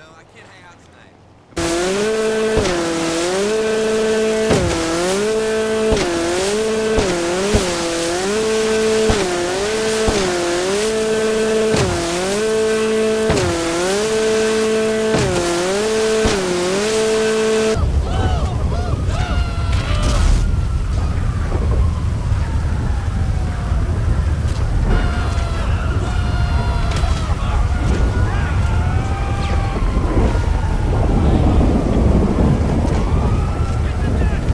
though. I can't hang out tonight.